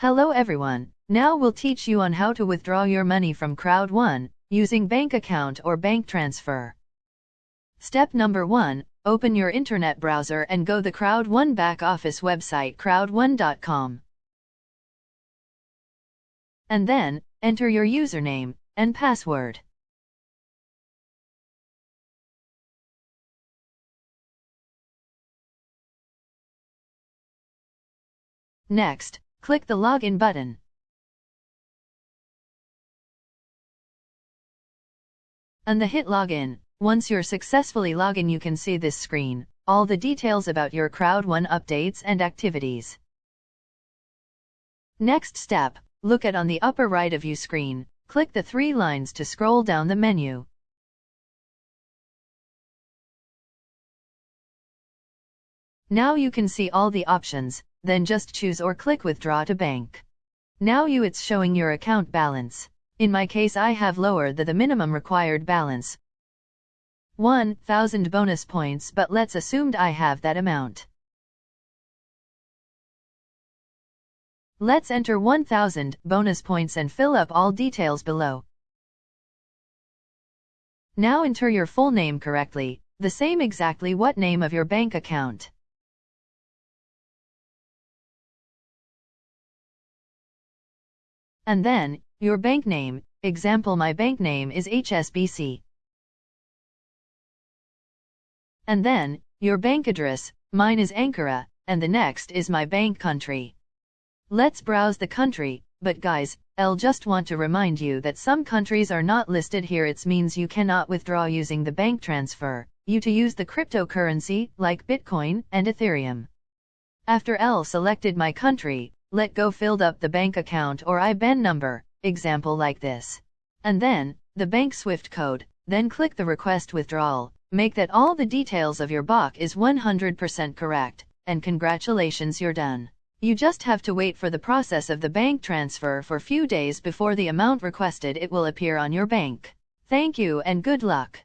Hello everyone, now we'll teach you on how to withdraw your money from Crowd1 using bank account or bank transfer. Step number 1, open your internet browser and go the Crowd1 back office website crowd1.com. And then, enter your username and password. Next, click the Login button. And the hit Login. Once you're successfully logging you can see this screen, all the details about your Crowd1 updates and activities. Next step, look at on the upper right of you screen, click the three lines to scroll down the menu. Now you can see all the options, then just choose or click withdraw to bank. Now you it's showing your account balance. In my case I have lower than the minimum required balance. 1000 bonus points but let's assumed I have that amount. Let's enter 1000 bonus points and fill up all details below. Now enter your full name correctly, the same exactly what name of your bank account. And then, your bank name, example my bank name is HSBC. And then, your bank address, mine is Ankara, and the next is my bank country. Let's browse the country, but guys, I'll just want to remind you that some countries are not listed here it means you cannot withdraw using the bank transfer, you to use the cryptocurrency, like Bitcoin and Ethereum. After L selected my country, let go filled up the bank account or IBAN number, example like this. And then, the bank SWIFT code, then click the request withdrawal, make that all the details of your BOC is 100% correct, and congratulations you're done. You just have to wait for the process of the bank transfer for few days before the amount requested it will appear on your bank. Thank you and good luck.